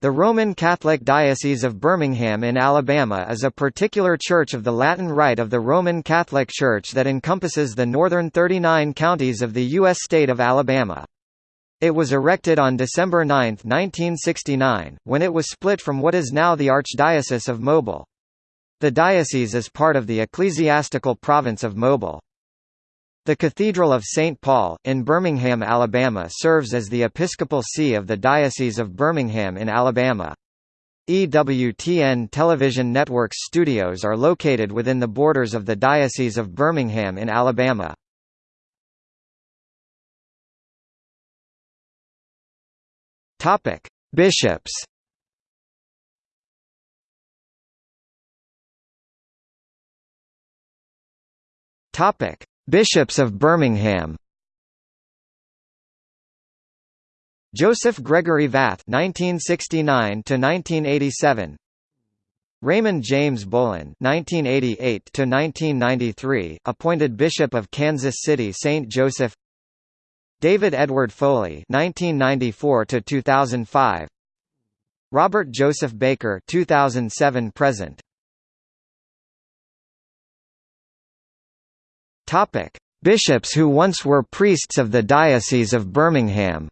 The Roman Catholic Diocese of Birmingham in Alabama is a particular church of the Latin Rite of the Roman Catholic Church that encompasses the northern 39 counties of the U.S. state of Alabama. It was erected on December 9, 1969, when it was split from what is now the Archdiocese of Mobile. The diocese is part of the ecclesiastical province of Mobile. The Cathedral of St. Paul, in Birmingham, Alabama serves as the episcopal see of the Diocese of Birmingham in Alabama. EWTN Television Network's studios are located within the borders of the Diocese of Birmingham in Alabama. Bishops Topic: Bishops of Birmingham Joseph Gregory Vath (1969–1987), Raymond James Boland (1988–1993), appointed Bishop of Kansas City St. Joseph. David Edward Foley (1994–2005), Robert Joseph Baker (2007–present). Topic: Bishops who once were priests of the Diocese of Birmingham.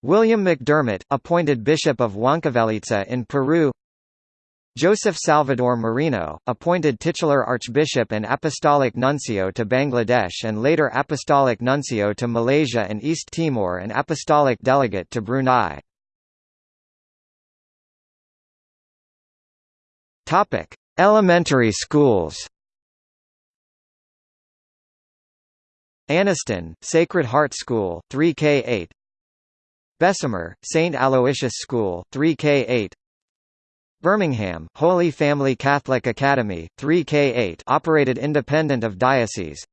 William McDermott, appointed Bishop of Huancavelica in Peru. Joseph Salvador Marino, appointed titular Archbishop and Apostolic Nuncio to Bangladesh and later Apostolic Nuncio to Malaysia and East Timor and Apostolic Delegate to Brunei. Elementary schools. Anniston, Sacred Heart School, 3K8 Bessemer, St. Aloysius School, 3K8 Birmingham, Holy Family Catholic Academy, 3K8 operated independent of diocese.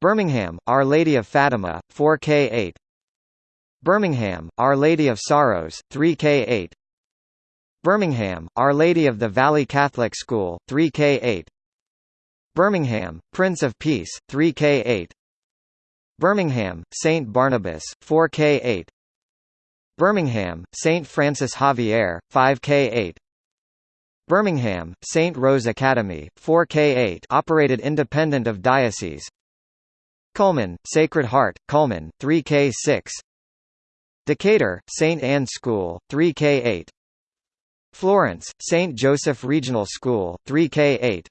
Birmingham, Our Lady of Fatima, 4K8 Birmingham, Our Lady of Sorrows, 3K8 Birmingham, Our Lady of the Valley Catholic School, 3K8 Birmingham, Prince of Peace, 3K8 Birmingham, St. Barnabas, 4K8 Birmingham, St. Francis Xavier, 5K8 Birmingham, St. Rose Academy, 4K8 operated independent of diocese Cullman, Sacred Heart, Cullman 3K6 Decatur, St. Anne School, 3K8 Florence, St. Joseph Regional School, 3K8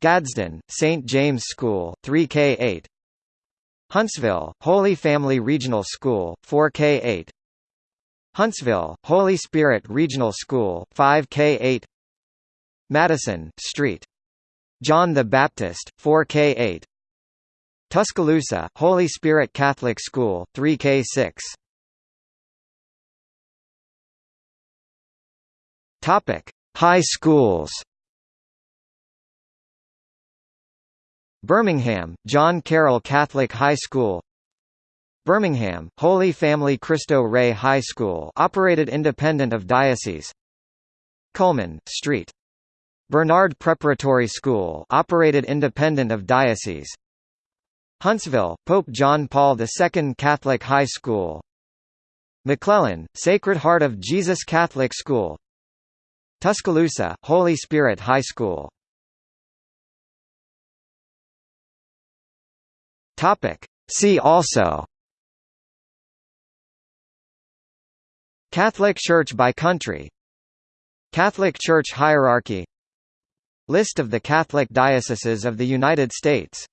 Gadsden, St. James School, 3K8 Huntsville, Holy Family Regional School, 4K8 Huntsville, Holy Spirit Regional School, 5K8 Madison, St. John the Baptist, 4K8 Tuscaloosa, Holy Spirit Catholic School, 3K6 Topic: High schools. Birmingham, John Carroll Catholic High School. Birmingham, Holy Family Cristo Rey High School, operated independent of diocese. Cullman Street. Bernard Preparatory School, operated independent of diocese. Huntsville, Pope John Paul II Catholic High School. McClellan, Sacred Heart of Jesus Catholic School Tuscaloosa, Holy Spirit High School. Topic. See also. Catholic Church by country. Catholic Church hierarchy. List of the Catholic dioceses of the United States